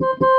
you